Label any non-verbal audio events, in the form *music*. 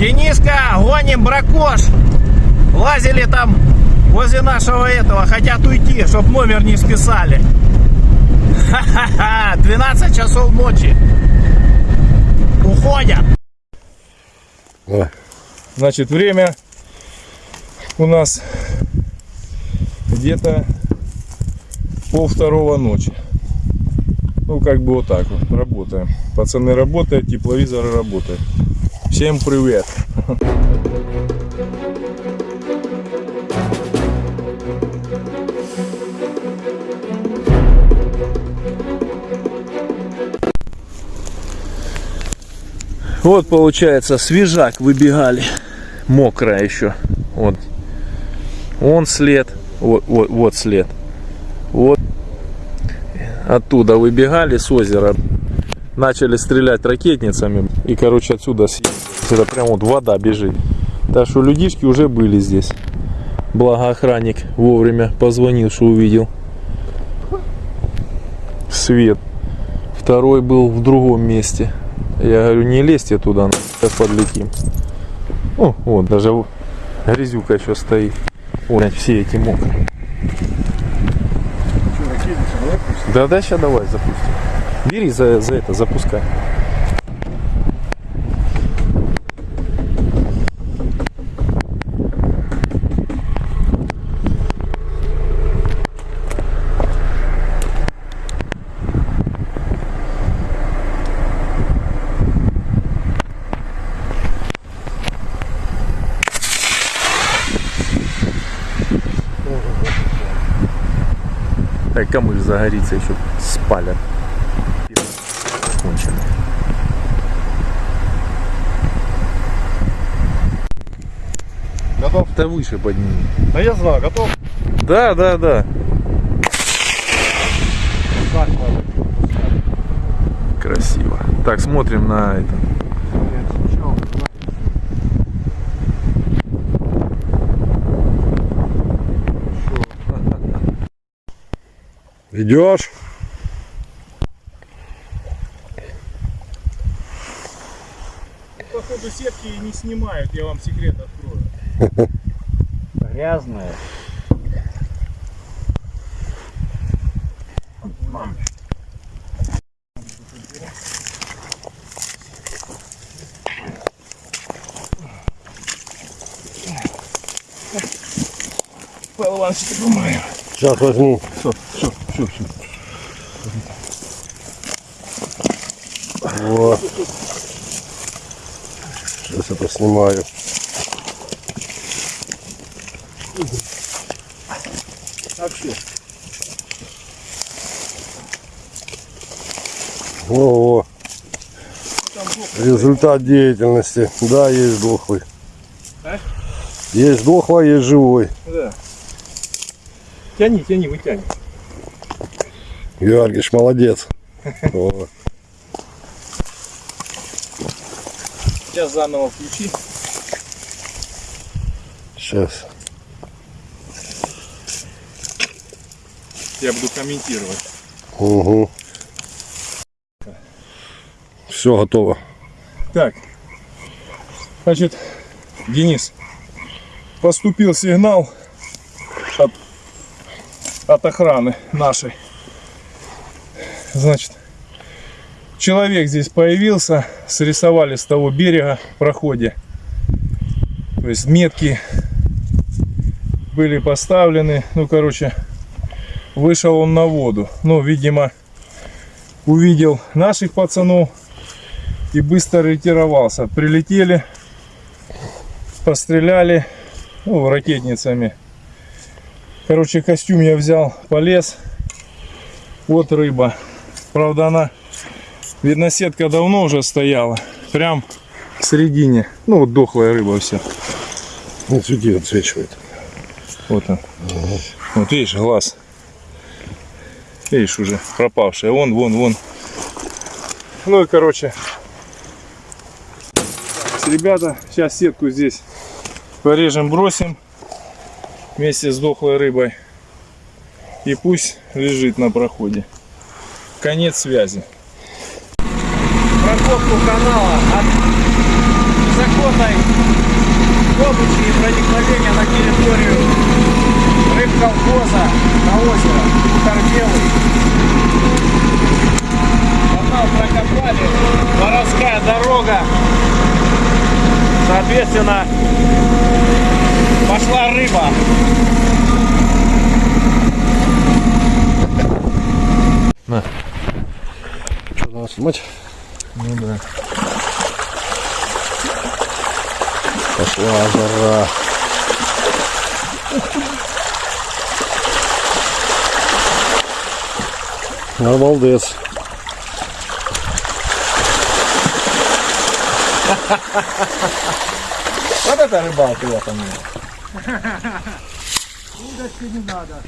Дениска, гоним бракош. Лазили там возле нашего этого, хотят уйти, чтоб номер не списали. Ха-ха-ха, 12 часов ночи. Уходят. Давай. Значит, время у нас где-то пол второго ночи. Ну, как бы вот так вот, работаем. Пацаны работают, тепловизоры работают. Всем привет! Вот получается свежак выбегали. Мокрая еще. Вот. Он след. Вот, вот, вот след. Вот. Оттуда выбегали с озера. Начали стрелять ракетницами. И, короче, отсюда съездили. Это прям вот вода бежит. Так что людишки уже были здесь. Благо охранник вовремя позвонил, что увидел. Свет. Второй был в другом месте. Я говорю, не лезьте туда, сейчас подлетим. О, вот, даже грязюка еще стоит. Ой, все эти мокрые. Да, да, сейчас давай запустим. Бери за, за это, запускай. Так, кому же загорится еще спалят. Конченый. Готов? Да выше подними. Да я знаю, готов. Да, да, да. Красиво. Так, смотрим на это. Идешь? Походу сетки не снимают, я вам секрет открою. Грязная. Павел Иванович, ты помою. Сейчас возьму. Все, все, все, все. Вот. Сейчас это снимаю. Вообще. Во-во. Результат деятельности. Да, есть дохлый. А? Есть дохлый, есть живой. Да. Тяни, тяни, вытяни. Георгиевич, молодец. *laughs* Сейчас заново включи. Сейчас. Я буду комментировать. Угу. Все готово. Так. Значит, Денис, поступил сигнал от, от охраны нашей. Значит, человек здесь появился, срисовали с того берега в проходе. То есть метки были поставлены. Ну, короче, вышел он на воду. Ну, видимо, увидел наших пацанов и быстро ретировался. Прилетели, постреляли ну, ракетницами. Короче, костюм я взял, полез. Вот рыба. Правда, она, видно, сетка давно уже стояла. Прям в середине. Ну, вот дохлая рыба вся. Вот сюда отсвечивает. Вот он. Вот видишь, глаз. Видишь, уже пропавшая. Вон, вон, вон. Ну и, короче, ребята, сейчас сетку здесь порежем, бросим вместе с дохлой рыбой. И пусть лежит на проходе. Конец связи. Прокопку канала от законной добычи и проникновения на территорию рыбколхоза на озеро Торбелый. Канал прокопали, городская дорога. Соответственно, пошла рыба. Что, надо снимать? Ну да. Пошла жара. Обалдец. Вот это рыбалка я там. Удочки не надо.